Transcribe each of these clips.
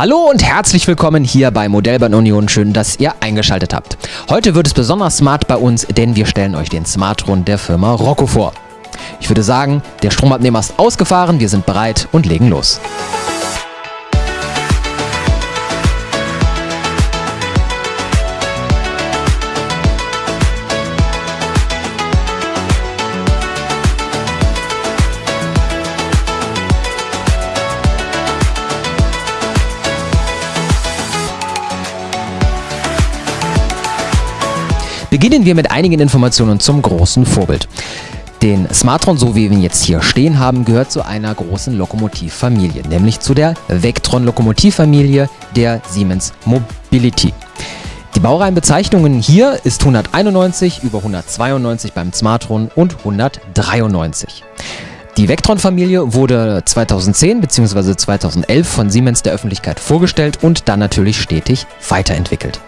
Hallo und herzlich willkommen hier bei Modellbahn Union. Schön, dass ihr eingeschaltet habt. Heute wird es besonders smart bei uns, denn wir stellen euch den Smartron der Firma Rocco vor. Ich würde sagen, der Stromabnehmer ist ausgefahren, wir sind bereit und legen los. Beginnen wir mit einigen Informationen zum großen Vorbild. Den Smartron, so wie wir ihn jetzt hier stehen haben, gehört zu einer großen Lokomotivfamilie, nämlich zu der Vectron-Lokomotivfamilie der Siemens Mobility. Die Baureihenbezeichnungen hier ist 191, über 192 beim Smartron und 193. Die Vectron-Familie wurde 2010 bzw. 2011 von Siemens der Öffentlichkeit vorgestellt und dann natürlich stetig weiterentwickelt.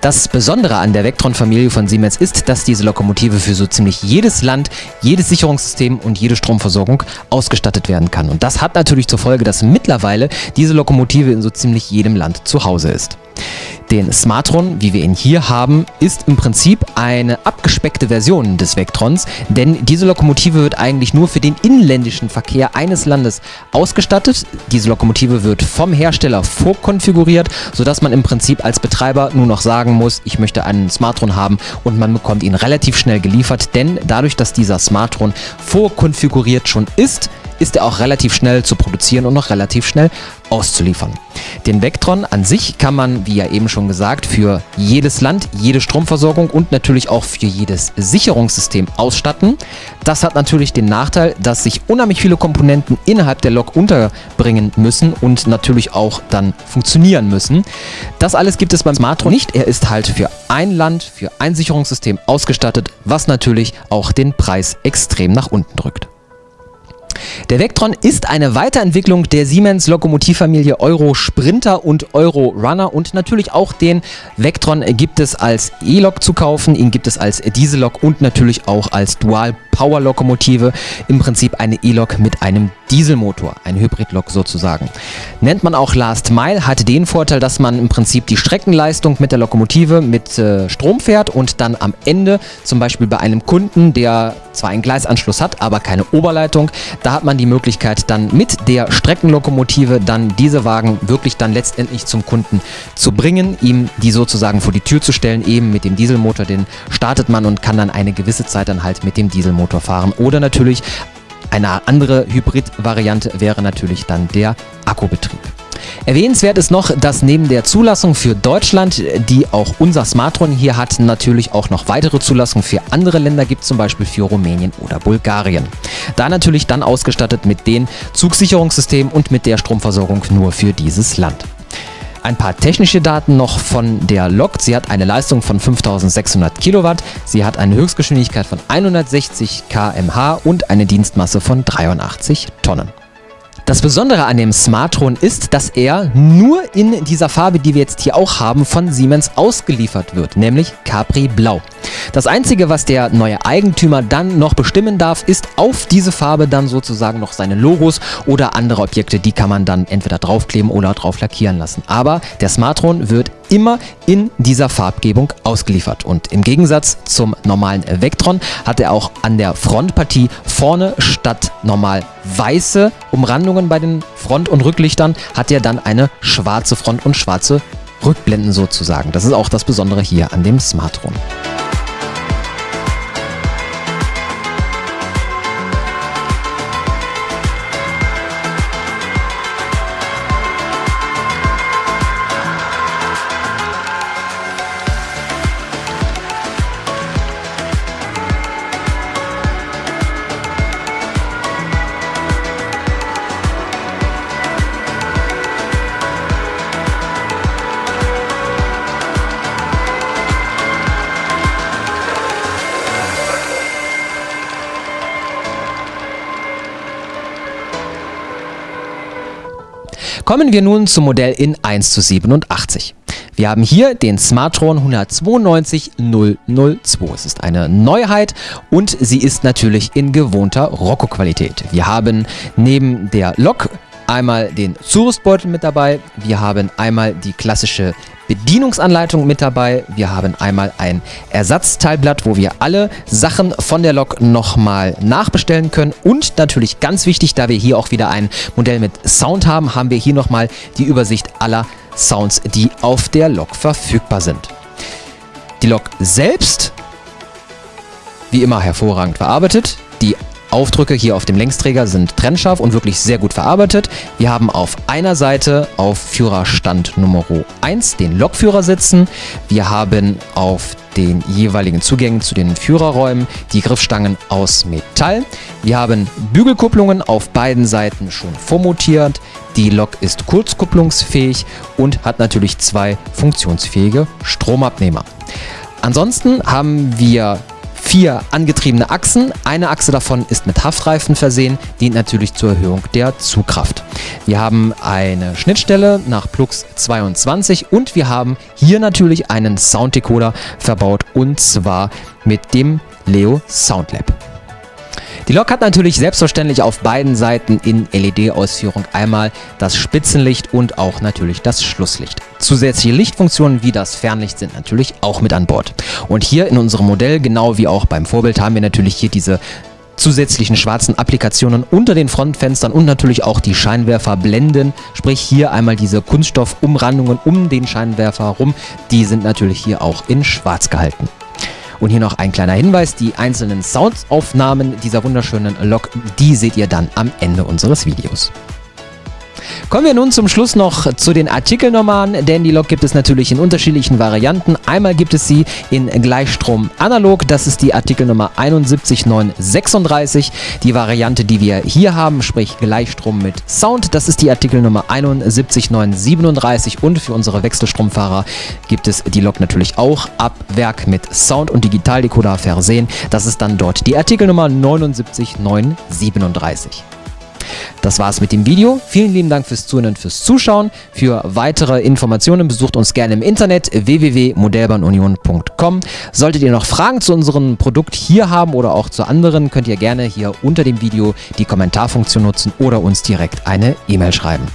Das Besondere an der Vectron-Familie von Siemens ist, dass diese Lokomotive für so ziemlich jedes Land, jedes Sicherungssystem und jede Stromversorgung ausgestattet werden kann. Und das hat natürlich zur Folge, dass mittlerweile diese Lokomotive in so ziemlich jedem Land zu Hause ist. Den Smartron, wie wir ihn hier haben, ist im Prinzip eine abgespeckte Version des Vectrons, denn diese Lokomotive wird eigentlich nur für den inländischen Verkehr eines Landes ausgestattet. Diese Lokomotive wird vom Hersteller vorkonfiguriert, sodass man im Prinzip als Betreiber nur noch sagen muss, ich möchte einen Smartron haben und man bekommt ihn relativ schnell geliefert, denn dadurch, dass dieser Smartron vorkonfiguriert schon ist, ist er auch relativ schnell zu produzieren und noch relativ schnell auszuliefern. Den Vectron an sich kann man, wie ja eben schon gesagt, für jedes Land, jede Stromversorgung und natürlich auch für jedes Sicherungssystem ausstatten. Das hat natürlich den Nachteil, dass sich unheimlich viele Komponenten innerhalb der Lok unterbringen müssen und natürlich auch dann funktionieren müssen. Das alles gibt es beim Smartron nicht. Er ist halt für ein Land, für ein Sicherungssystem ausgestattet, was natürlich auch den Preis extrem nach unten drückt. Der Vectron ist eine Weiterentwicklung der Siemens Lokomotivfamilie Euro Sprinter und Euro Runner und natürlich auch den Vectron gibt es als E-Lok zu kaufen, ihn gibt es als Diesellok und natürlich auch als Dual Power Lokomotive, im Prinzip eine E-Lok mit einem Dieselmotor, ein Hybridlok sozusagen. Nennt man auch Last Mile, hat den Vorteil, dass man im Prinzip die Streckenleistung mit der Lokomotive mit äh, Strom fährt und dann am Ende, zum Beispiel bei einem Kunden, der zwar einen Gleisanschluss hat, aber keine Oberleitung, da hat man die Möglichkeit dann mit der Streckenlokomotive dann diese Wagen wirklich dann letztendlich zum Kunden zu bringen, ihm die sozusagen vor die Tür zu stellen, eben mit dem Dieselmotor, den startet man und kann dann eine gewisse Zeit dann halt mit dem Dieselmotor Elektromotor fahren. Oder natürlich eine andere Hybrid-Variante wäre natürlich dann der Akkubetrieb. Erwähnenswert ist noch, dass neben der Zulassung für Deutschland, die auch unser Smartron hier hat, natürlich auch noch weitere Zulassungen für andere Länder gibt, zum Beispiel für Rumänien oder Bulgarien. Da natürlich dann ausgestattet mit den Zugsicherungssystemen und mit der Stromversorgung nur für dieses Land. Ein paar technische Daten noch von der Lok. Sie hat eine Leistung von 5600 Kilowatt, sie hat eine Höchstgeschwindigkeit von 160 km/h und eine Dienstmasse von 83 Tonnen. Das Besondere an dem Smartron ist, dass er nur in dieser Farbe, die wir jetzt hier auch haben, von Siemens ausgeliefert wird, nämlich Capri Blau. Das Einzige, was der neue Eigentümer dann noch bestimmen darf, ist auf diese Farbe dann sozusagen noch seine Logos oder andere Objekte, die kann man dann entweder draufkleben oder drauf lackieren lassen. Aber der Smartron wird immer in dieser Farbgebung ausgeliefert. Und im Gegensatz zum normalen Vectron hat er auch an der Frontpartie vorne statt normal weiße Umrandungen bei den Front- und Rücklichtern, hat er dann eine schwarze Front und schwarze Rückblenden sozusagen. Das ist auch das Besondere hier an dem Smartron. Kommen wir nun zum Modell in 1 zu 87. Wir haben hier den Smartron 192002. Es ist eine Neuheit und sie ist natürlich in gewohnter Rocco-Qualität. Wir haben neben der Lok einmal den Zurüstbeutel mit dabei, wir haben einmal die klassische Bedienungsanleitung mit dabei. Wir haben einmal ein Ersatzteilblatt, wo wir alle Sachen von der Lok nochmal nachbestellen können. Und natürlich ganz wichtig, da wir hier auch wieder ein Modell mit Sound haben, haben wir hier nochmal die Übersicht aller Sounds, die auf der Lok verfügbar sind. Die Lok selbst, wie immer hervorragend verarbeitet. Die Aufdrücke hier auf dem Längsträger sind trennscharf und wirklich sehr gut verarbeitet. Wir haben auf einer Seite auf Führerstand Nummer 1 den Lokführer sitzen. Wir haben auf den jeweiligen Zugängen zu den Führerräumen die Griffstangen aus Metall. Wir haben Bügelkupplungen auf beiden Seiten schon vormontiert. Die Lok ist kurzkupplungsfähig und hat natürlich zwei funktionsfähige Stromabnehmer. Ansonsten haben wir vier angetriebene Achsen. Eine Achse davon ist mit Haftreifen versehen, dient natürlich zur Erhöhung der Zugkraft. Wir haben eine Schnittstelle nach Plux 22 und wir haben hier natürlich einen Sounddecoder verbaut und zwar mit dem Leo Soundlab. Die Lok hat natürlich selbstverständlich auf beiden Seiten in LED-Ausführung einmal das Spitzenlicht und auch natürlich das Schlusslicht. Zusätzliche Lichtfunktionen wie das Fernlicht sind natürlich auch mit an Bord. Und hier in unserem Modell, genau wie auch beim Vorbild, haben wir natürlich hier diese zusätzlichen schwarzen Applikationen unter den Frontfenstern und natürlich auch die Scheinwerferblenden, sprich hier einmal diese Kunststoffumrandungen um den Scheinwerfer herum, die sind natürlich hier auch in schwarz gehalten. Und hier noch ein kleiner Hinweis, die einzelnen Soundaufnahmen dieser wunderschönen Lok, die seht ihr dann am Ende unseres Videos. Kommen wir nun zum Schluss noch zu den Artikelnummern, denn die Lok gibt es natürlich in unterschiedlichen Varianten. Einmal gibt es sie in Gleichstrom analog, das ist die Artikelnummer 71936. Die Variante, die wir hier haben, sprich Gleichstrom mit Sound, das ist die Artikelnummer 71937 und für unsere Wechselstromfahrer gibt es die Lok natürlich auch ab Werk mit Sound und Digitaldecoder versehen. Das ist dann dort die Artikelnummer 79937. Das war's mit dem Video. Vielen lieben Dank fürs Zuhören und fürs Zuschauen. Für weitere Informationen besucht uns gerne im Internet www.modellbahnunion.com. Solltet ihr noch Fragen zu unserem Produkt hier haben oder auch zu anderen, könnt ihr gerne hier unter dem Video die Kommentarfunktion nutzen oder uns direkt eine E-Mail schreiben.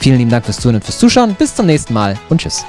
Vielen lieben Dank fürs Zuhören und fürs Zuschauen. Bis zum nächsten Mal und tschüss.